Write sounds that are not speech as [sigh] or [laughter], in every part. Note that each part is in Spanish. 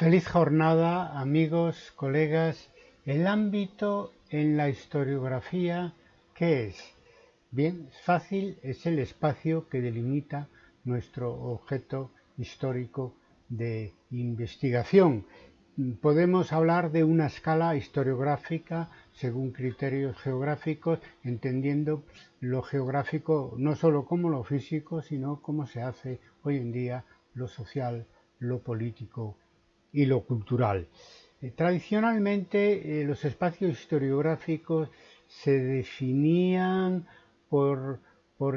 Feliz jornada, amigos, colegas. El ámbito en la historiografía, ¿qué es? Bien, fácil, es el espacio que delimita nuestro objeto histórico de investigación. Podemos hablar de una escala historiográfica según criterios geográficos, entendiendo lo geográfico no solo como lo físico, sino como se hace hoy en día lo social, lo político y lo cultural. Eh, tradicionalmente eh, los espacios historiográficos se definían por,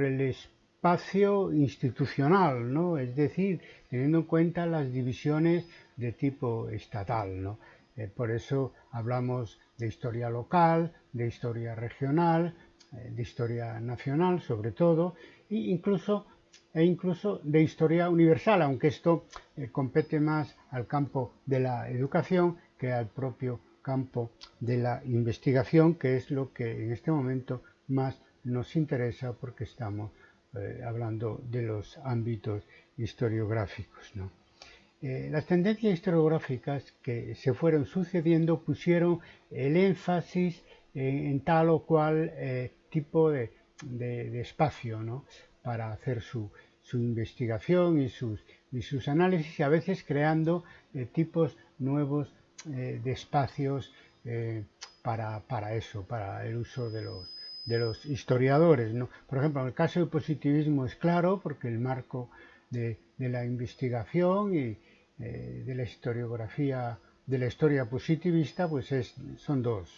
el espacio institucional, ¿no? es decir, teniendo en cuenta las divisiones de tipo estatal. ¿no? Eh, por eso hablamos de historia local, de historia regional, de historia nacional sobre todo, e incluso e incluso de historia universal, aunque esto eh, compete más al campo de la educación que al propio campo de la investigación, que es lo que en este momento más nos interesa porque estamos eh, hablando de los ámbitos historiográficos. Eh, las tendencias historiográficas que se fueron sucediendo pusieron el énfasis en, tal o cual tipo de, de espacio, ¿no? Para hacer su, investigación y sus, y sus, análisis y a veces creando eh, tipos nuevos eh, de espacios eh, para, eso, para el uso de los, de los historiadores. Por ejemplo, en el caso del positivismo es claro porque el marco de, la investigación y de la historiografía, de la historia positivista, pues es, son dos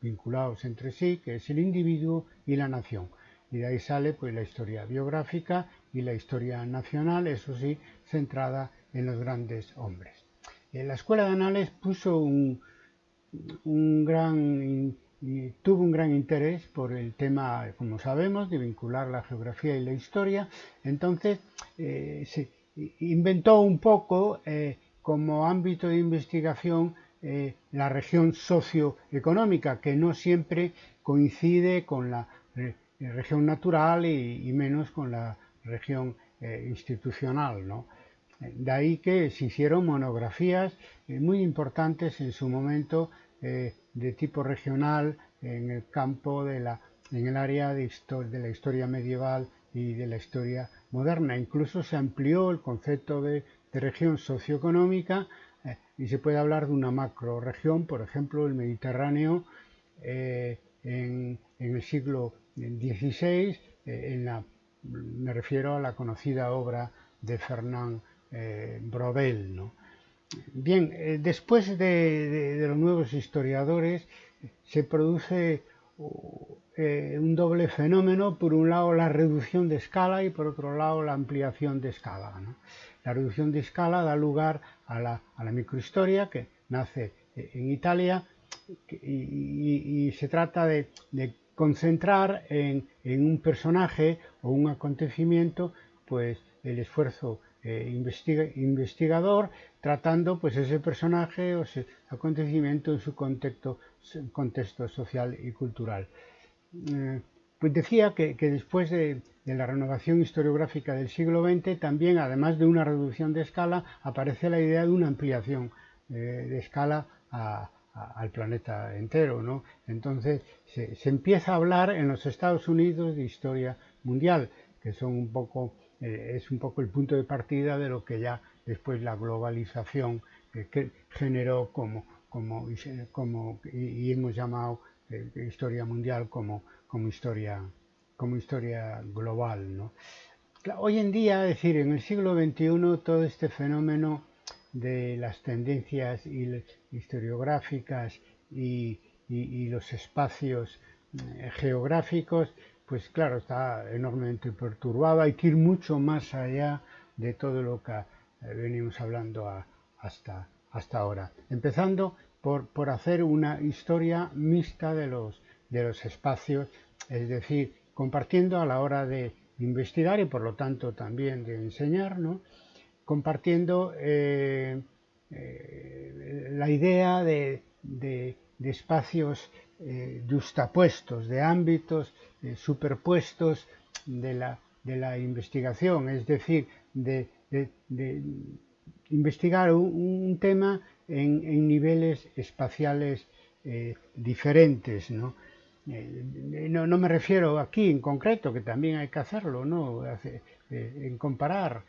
vinculados entre sí, que es el individuo y la nación y de ahí sale pues la historia biográfica y la historia nacional, eso sí, centrada en los grandes hombres. En la Escuela de Anales tuvo un gran interés por el tema, como sabemos, de vincular la geografía y la historia. Entonces, eh, se inventó un poco eh, como ámbito de investigación eh, la región socioeconómica, que no siempre coincide con la región natural y, menos con la región eh, institucional. ¿no? De ahí que se hicieron monografías eh, muy importantes en su momento eh, de tipo regional en el campo de la, en el área de, de, la historia medieval y de la historia moderna. Incluso se amplió el concepto de, región socioeconómica y se puede hablar de una macroregión, por ejemplo, el Mediterráneo en, en, el siglo 16, eh, en la, me refiero a la conocida obra de Fernand eh, Brodel. Bien, eh, después de, los nuevos historiadores se produce un doble fenómeno, por un lado la reducción de escala y por otro lado la ampliación de escala. La reducción de escala da lugar a la, microhistoria que nace en Italia y, se trata de concentrar en, un personaje o un acontecimiento pues el esfuerzo eh, investigador tratando pues ese personaje o ese acontecimiento en su contexto, contexto social y cultural. Eh, pues decía que, después de, la renovación historiográfica del siglo XX también además de una reducción de escala aparece la idea de una ampliación eh, de escala a, al planeta entero, ¿no? Entonces se, empieza a hablar en los Estados Unidos de historia mundial, que son un poco, eh, es un poco el punto de partida de lo que ya después la globalización que generó como, como, como y, hemos llamado eh, historia mundial como, como, historia, como historia global, ¿no? Hoy en día, es decir, en el siglo XXI, todo este fenómeno de las tendencias historiográficas y, los espacios eh, geográficos, pues claro, está enormemente perturbado. Hay que ir mucho más allá de todo lo que eh, venimos hablando hasta, hasta ahora. Empezando por, por, hacer una historia mixta de los, de los espacios, es decir, compartiendo a la hora de investigar y por lo tanto también de enseñar, ¿no? Compartiendo eh, eh, la idea de, espacios eh, justapuestos, de ámbitos superpuestos de la, investigación, es decir, de, investigar un, tema en, niveles espaciales diferentes, eh, ¿no? ¿no? me refiero aquí en concreto, que también hay que hacerlo, ¿no? en comparar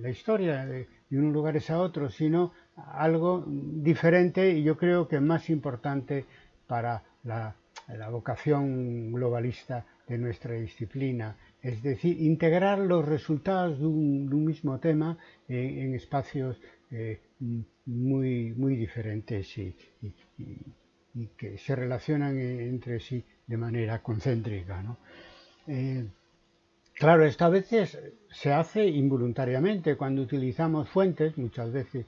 la historia de, unos lugares a otros, sino algo diferente y yo creo que más importante para la, vocación globalista de nuestra disciplina, es decir, integrar los resultados de un, mismo tema en, espacios eh, muy, muy diferentes y, que se relacionan entre sí de manera concéntrica. Eh, claro, esto a veces se hace involuntariamente cuando utilizamos fuentes, muchas veces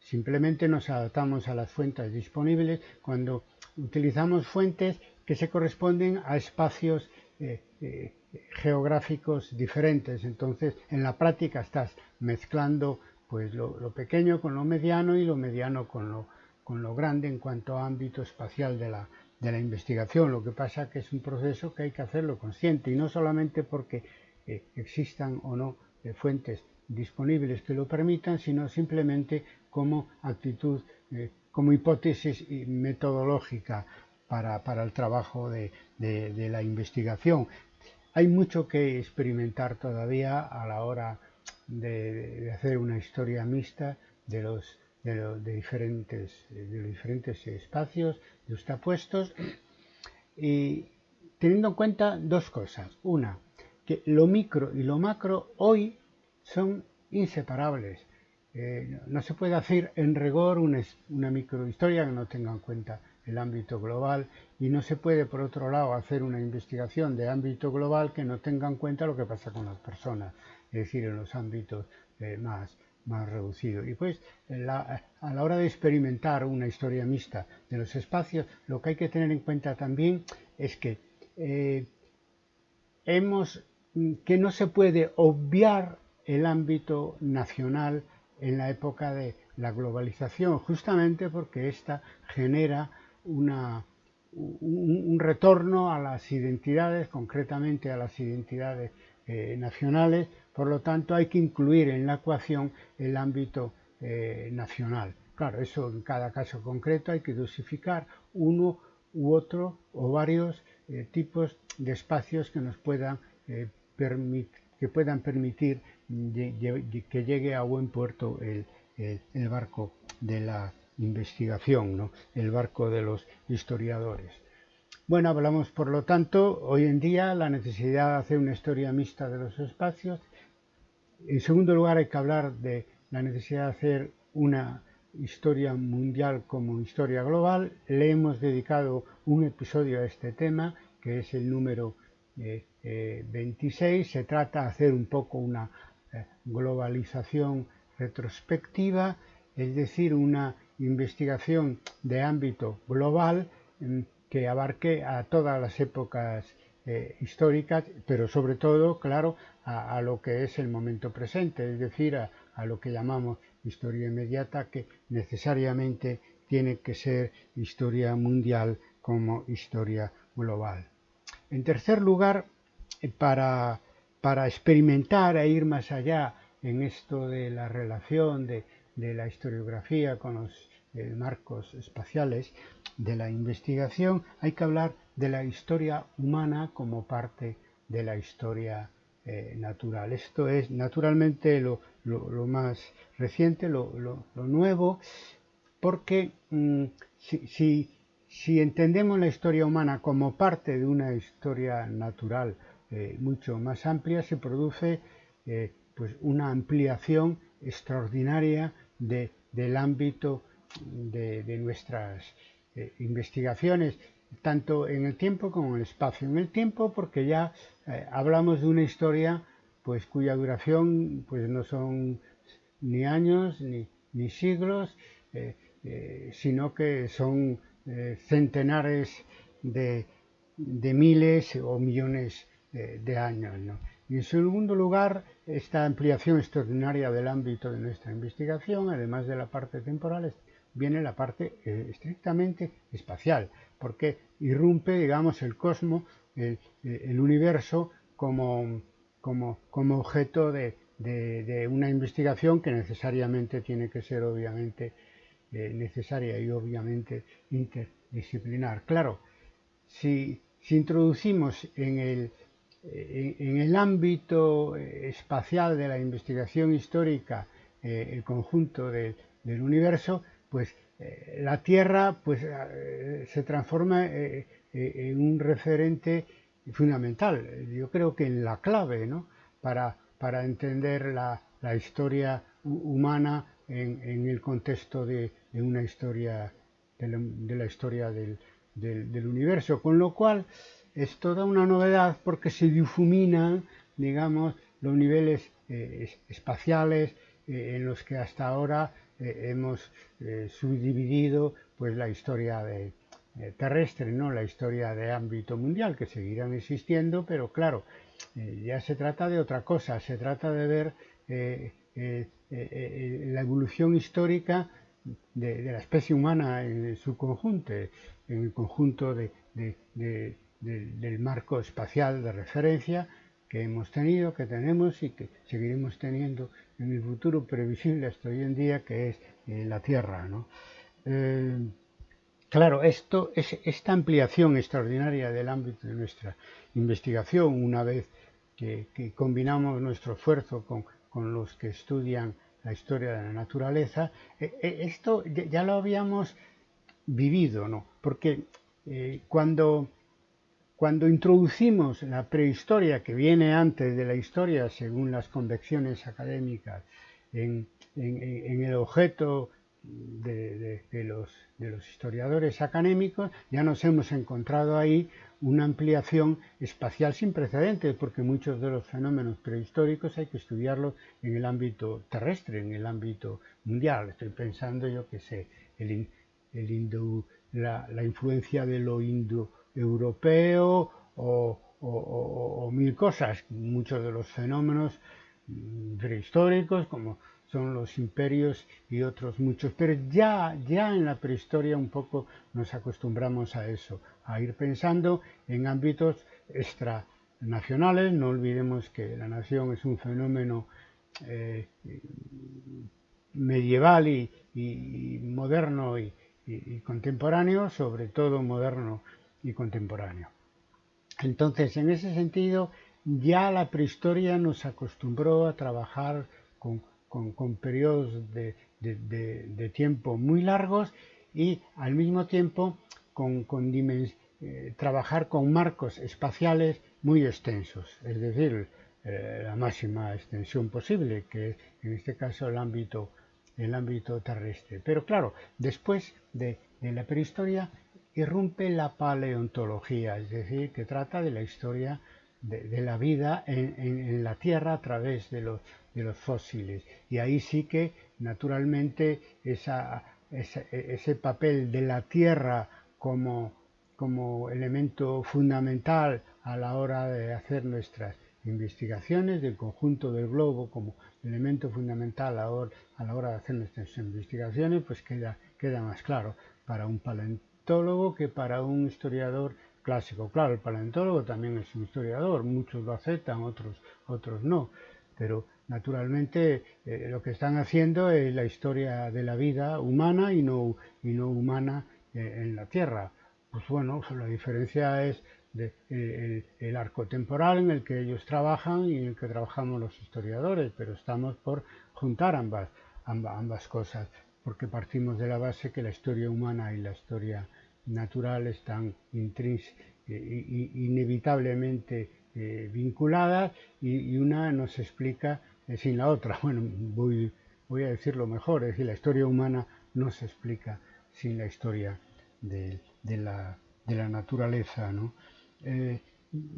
simplemente nos adaptamos a las fuentes disponibles, cuando utilizamos fuentes que se corresponden a espacios eh, eh, geográficos diferentes. Entonces, en la práctica estás mezclando pues, lo, pequeño con lo mediano y lo mediano con lo, con lo grande en cuanto a ámbito espacial de la, de la investigación. Lo que pasa que es un proceso que hay que hacerlo consciente y no solamente porque eh, existan o no fuentes disponibles que lo permitan, sino simplemente como actitud como hipótesis metodológica para, el trabajo de, la investigación. Hay mucho que experimentar todavía a la hora de, hacer una historia mixta de los, diferentes, de diferentes espacios justapuestos y teniendo en cuenta dos cosas. Una, que lo micro y lo macro hoy son inseparables. Eh, no se puede hacer en rigor una, una, microhistoria que no tenga en cuenta el ámbito global y no se puede, por otro lado, hacer una investigación de ámbito global que no tenga en cuenta lo que pasa con las personas, es decir, en los ámbitos eh, más, más reducidos. Y pues, a la hora de experimentar una historia mixta de los espacios, lo que hay que tener en cuenta también es que eh, hemos que no se puede obviar el ámbito nacional en la época de la globalización, justamente porque ésta genera una, un, retorno a las identidades, concretamente a las identidades eh, nacionales, por lo tanto hay que incluir en la ecuación el ámbito eh, nacional. Claro, eso en cada caso concreto hay que dosificar uno u otro o varios eh, tipos de espacios que nos puedan, que puedan permitir que llegue a buen puerto el, barco de la investigación, el barco de los historiadores. Bueno, hablamos por lo tanto hoy en día la necesidad de hacer una historia mixta de los espacios. En segundo lugar hay que hablar de la necesidad de hacer una historia mundial como historia global. Le hemos dedicado un episodio a este tema, que es el número 26. Eh, Se trata de hacer un poco una eh, globalización retrospectiva, es decir, una investigación de ámbito global mm, que abarque a todas las épocas eh, históricas, pero sobre todo, claro, a, lo que es el momento presente, es decir, a, lo que llamamos historia inmediata, que necesariamente tiene que ser historia mundial como historia global. En tercer lugar, eh, para, para experimentar e ir más allá en esto de la relación de, de la historiografía con los eh, marcos espaciales de la investigación, hay que hablar de la historia humana como parte de la historia eh, natural. Esto es naturalmente lo, más reciente, lo, nuevo, porque mm, si, si, entendemos la historia humana como parte de una historia natural eh, mucho más amplia, se produce pues una ampliación extraordinaria del ámbito de, nuestras eh, investigaciones, tanto en el tiempo como en el espacio. En el tiempo porque ya eh, hablamos de una historia pues cuya duración pues no son ni años ni, siglos, eh, sino que son centenares de, miles o millones de años. Y en segundo lugar, esta ampliación extraordinaria del ámbito de nuestra investigación, además de la parte temporal, viene la parte eh, estrictamente espacial, porque irrumpe, digamos, el cosmos, el, universo como, como, como, objeto de, de, una investigación que necesariamente tiene que ser obviamente eh, necesaria y obviamente interdisciplinar. Claro, si, introducimos en el, en el ámbito espacial de la investigación histórica el conjunto del universo, pues la Tierra pues, se transforma en un referente fundamental, yo creo que en la clave, ¿no? Para, para entender la, la historia humana en, en, el contexto de, de una historia, de la, historia del, del, del, universo, con lo cual es toda una novedad porque se difuminan, digamos, los niveles eh, espaciales eh, en los que hasta ahora eh, hemos eh, subdividido pues la historia eh, terrestre, ¿no? la historia de ámbito mundial, que seguirán existiendo, pero claro, ya se trata de otra cosa, se trata de ver la evolución histórica de, la especie humana en su conjunto, en el conjunto de, del marco espacial de referencia que hemos tenido, que tenemos y que seguiremos teniendo en el futuro previsible hasta hoy en día, que es la Tierra. ¿no? Claro, esto es esta ampliación extraordinaria del ámbito de nuestra investigación, una vez que, combinamos nuestro esfuerzo con, los que estudian la historia de la naturaleza, eh, eh, esto ya lo habíamos vivido, ¿no? Porque eh, cuando, cuando introducimos la prehistoria que viene antes de la historia, según las convecciones académicas, en, el objeto de, los, historiadores académicos, ya nos hemos encontrado ahí una ampliación espacial sin precedentes, porque muchos de los fenómenos prehistóricos hay que estudiarlos en el ámbito terrestre, en el ámbito mundial. Estoy pensando, yo que sé, la, la, influencia de lo indoeuropeo o, mil cosas. Muchos de los fenómenos mm, prehistóricos, como son los imperios y otros muchos. Pero ya, ya en la prehistoria un poco nos acostumbramos a eso, a ir pensando en ámbitos extranacionales. No olvidemos que la nación es un fenómeno eh, medieval y, moderno y, contemporáneo, sobre todo moderno y contemporáneo. Entonces, en ese sentido, ya la prehistoria nos acostumbró a trabajar con con, periodos de, tiempo muy largos y al mismo tiempo con, eh, trabajar con marcos espaciales muy extensos, es decir, eh, la máxima extensión posible, que es en este caso el ámbito, el ámbito terrestre. Pero claro, después de, la prehistoria irrumpe la paleontología, es decir, que trata de la historia de, la vida en, la Tierra a través de los, fósiles. Y ahí sí que, naturalmente, esa, ese, papel de la Tierra como, elemento fundamental a la hora de hacer nuestras investigaciones, del conjunto del globo como elemento fundamental a, la hora de hacer nuestras investigaciones, pues queda, queda más claro para un paleontólogo que para un historiador clásico. Claro, el paleontólogo también es un historiador, muchos lo aceptan, otros, otros no, pero naturalmente eh, lo que están haciendo es la historia de la vida humana y no, y no humana eh, en la Tierra. Pues bueno, la diferencia es eh, el, arco temporal en el que ellos trabajan y en el que trabajamos los historiadores, pero estamos por juntar ambas, ambas cosas, porque partimos de la base que la historia humana y la historia natural están inevitablemente eh, vinculadas y, una nos explica eh, sin la otra. [laughs] Bueno, voy, voy, a decirlo mejor, es decir, la historia humana no se explica sin la historia de, la, naturaleza. ¿no? Eh,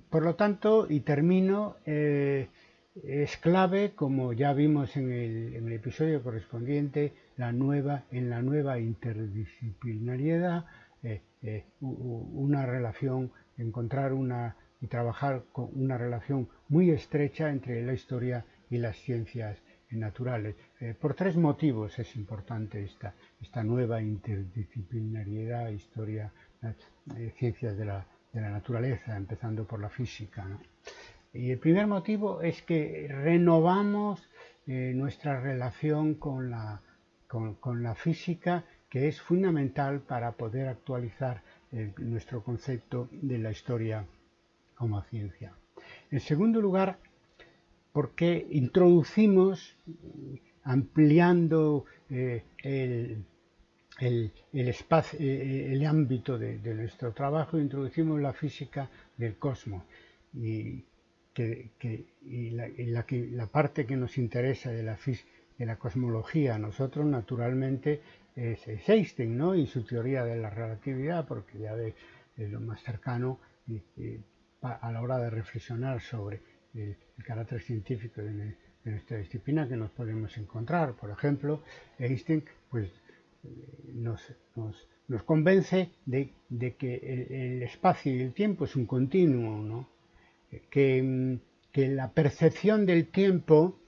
por lo tanto, y termino, es clave, como ya vimos en el, episodio correspondiente, la nueva, en la nueva interdisciplinariedad, eh, eh, una relación, encontrar una y trabajar con una relación muy estrecha entre la historia y las ciencias naturales. Eh, por tres motivos es importante esta, esta nueva interdisciplinariedad, historia, ciencias de la, de la, naturaleza, empezando por la física. Y el primer motivo es que renovamos nuestra relación con la, con, la, física, que es fundamental para poder actualizar nuestro concepto de la historia como ciencia. En segundo lugar, porque introducimos, ampliando eh, el, espacio, el ámbito de, nuestro trabajo, introducimos la física del cosmos. Y que, y la, la, parte que nos interesa de la, de la cosmología nosotros naturalmente es, Einstein ¿no? y su teoría de la relatividad, porque ya es lo más cercano a la hora de reflexionar sobre el, carácter científico de, nuestra disciplina que nos podemos encontrar. Por ejemplo, Einstein pues, nos, nos, nos convence de, de que el, el, espacio y el tiempo es un continuo, ¿no? que, la percepción del tiempo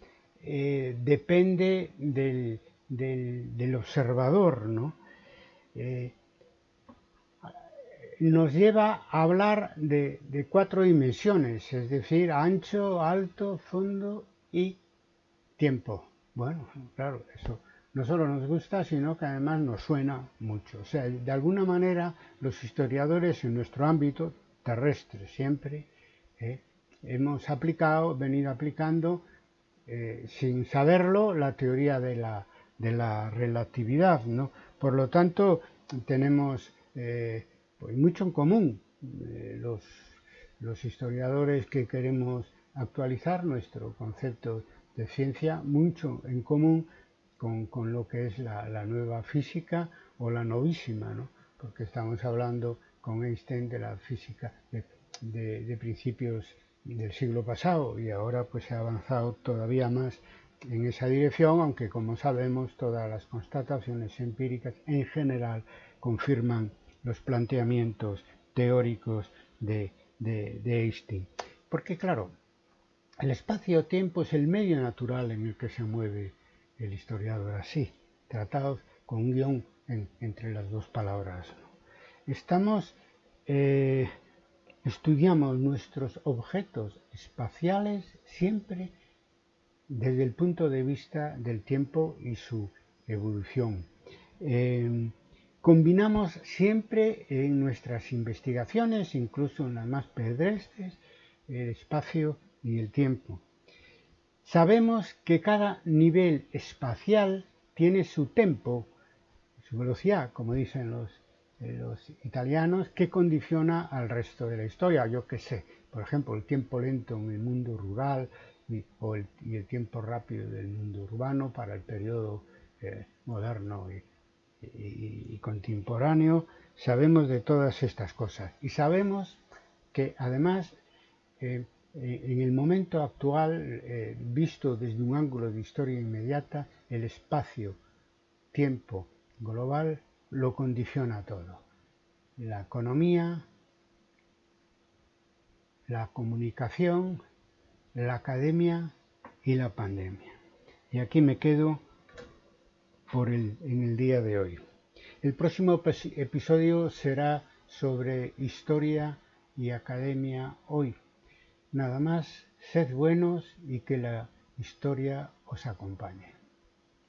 eh, depende del, observador, ¿no? Eh, nos lleva a hablar de, cuatro dimensiones, es decir, ancho, alto, fondo y tiempo. Bueno, claro, eso no solo nos gusta, sino que además nos suena mucho. O sea, de alguna manera los historiadores en nuestro ámbito terrestre siempre ¿eh? hemos aplicado, venido aplicando, eh, sin saberlo, la teoría de la, de la relatividad. ¿no? Por lo tanto, tenemos eh, pues mucho en común los, los historiadores que queremos actualizar nuestro concepto de ciencia, mucho en común con, con lo que es la, la, nueva física o la novísima, ¿no? porque estamos hablando con Einstein de la física, de, de, principios del siglo pasado y ahora pues se ha avanzado todavía más en esa dirección, aunque como sabemos todas las constataciones empíricas en general confirman los planteamientos teóricos de, Einstein. Porque claro, el espacio-tiempo es el medio natural en el que se mueve el historiador así, tratados con un guion entre las dos palabras. Estamos eh, Estudiamos nuestros objetos espaciales siempre desde el punto de vista del tiempo y su evolución. Em, combinamos siempre en nuestras investigaciones, incluso en las más pedestres, el espacio y el tiempo. Sabemos que cada nivel espacial tiene su tempo, su velocidad, como dicen los los italianos que condiciona al resto de la historia. Yo qué sé, por ejemplo, el tiempo lento en el mundo rural y, el, tiempo rápido del mundo urbano para el periodo eh, moderno y, contemporáneo. Sabemos de todas estas cosas y sabemos que además eh, eh, en el momento actual, visto desde un ángulo de historia inmediata, el espacio-tiempo global lo condiciona todo. La economía, la comunicación, la academia y la pandemia. Y aquí me quedo por el, en el día de hoy. El próximo episodio será sobre historia y academia hoy. Nada más, sed buenos y que la historia os acompañe.